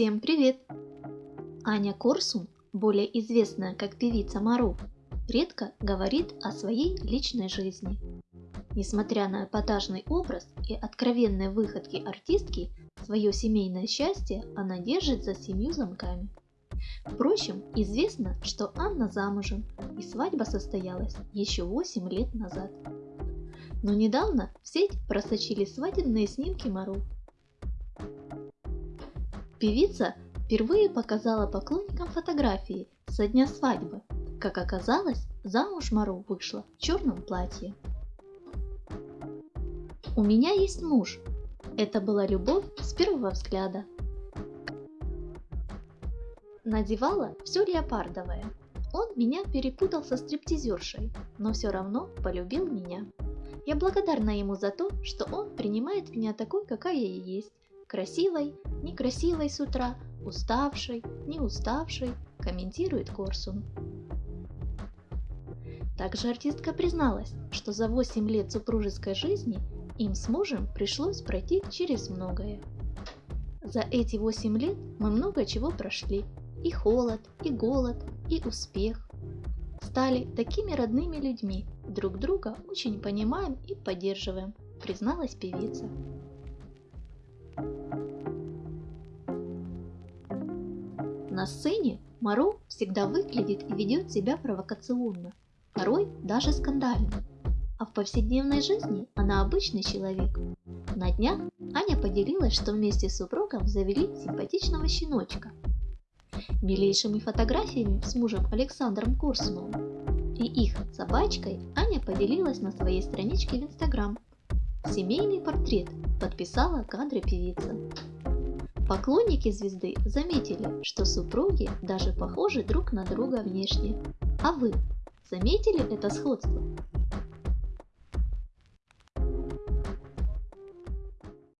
Всем привет! Аня Корсун, более известная как певица Мару, редко говорит о своей личной жизни. Несмотря на эпатажный образ и откровенные выходки артистки, свое семейное счастье она держит за семью замками. Впрочем, известно, что Анна замужем, и свадьба состоялась еще 8 лет назад. Но недавно в сеть просочились свадебные снимки Мару. Певица впервые показала поклонникам фотографии со дня свадьбы. Как оказалось, замуж Мару вышла в черном платье. У меня есть муж. Это была любовь с первого взгляда. Надевала все леопардовое. Он меня перепутал со стриптизершей, но все равно полюбил меня. Я благодарна ему за то, что он принимает меня такой, какая я есть. Красивой, некрасивой с утра, уставшей, не уставшей, комментирует Корсун. Также артистка призналась, что за 8 лет супружеской жизни им с мужем пришлось пройти через многое. За эти 8 лет мы много чего прошли. И холод, и голод, и успех. Стали такими родными людьми, друг друга очень понимаем и поддерживаем, призналась певица. На сцене Мару всегда выглядит и ведет себя провокационно, порой даже скандально. А в повседневной жизни она обычный человек. На днях Аня поделилась, что вместе с супругом завели симпатичного щеночка. Милейшими фотографиями с мужем Александром Курсуновым и их собачкой Аня поделилась на своей страничке в Инстаграм. Семейный портрет подписала кадры певица. Поклонники звезды заметили, что супруги даже похожи друг на друга внешне. А вы заметили это сходство?